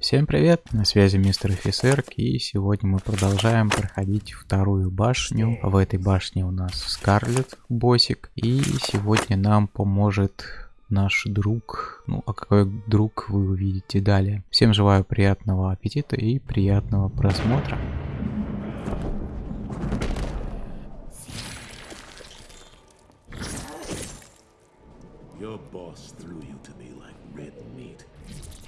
Всем привет, на связи мистер офицер, и сегодня мы продолжаем проходить вторую башню. В этой башне у нас Скарлет, боссик, и сегодня нам поможет наш друг. Ну, а какой друг вы увидите далее. Всем желаю приятного аппетита и приятного просмотра. Your boss threw you to me like red meat.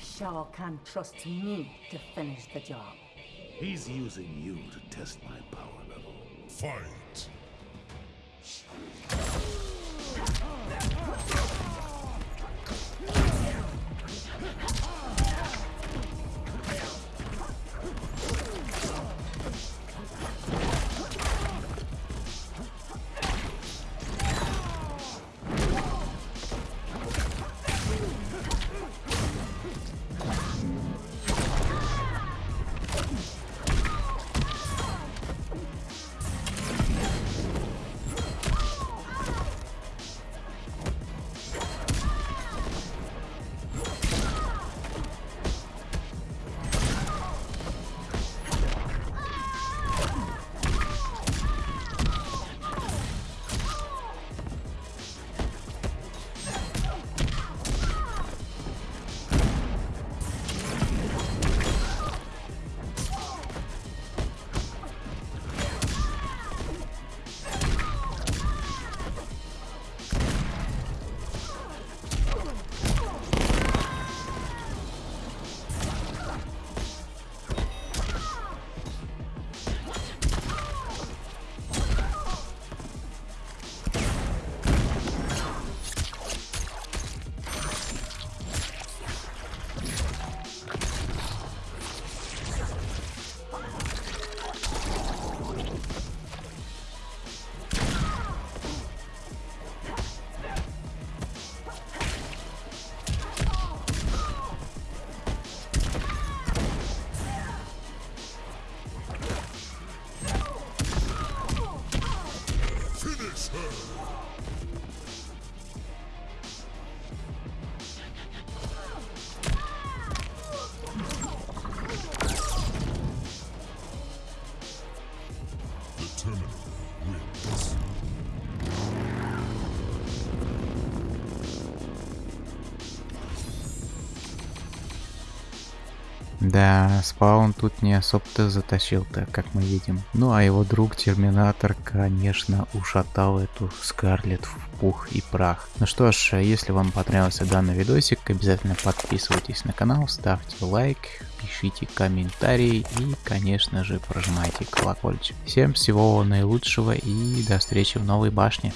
Shao can trust me to finish the job. He's using you to test my power level. Fight! turn. Да, спаун тут не особо-то затащил-то, как мы видим. Ну а его друг Терминатор, конечно, ушатал эту Скарлет в пух и прах. Ну что ж, если вам понравился данный видосик, обязательно подписывайтесь на канал, ставьте лайк, пишите комментарии и, конечно же, прожимайте колокольчик. Всем всего наилучшего и до встречи в новой башне.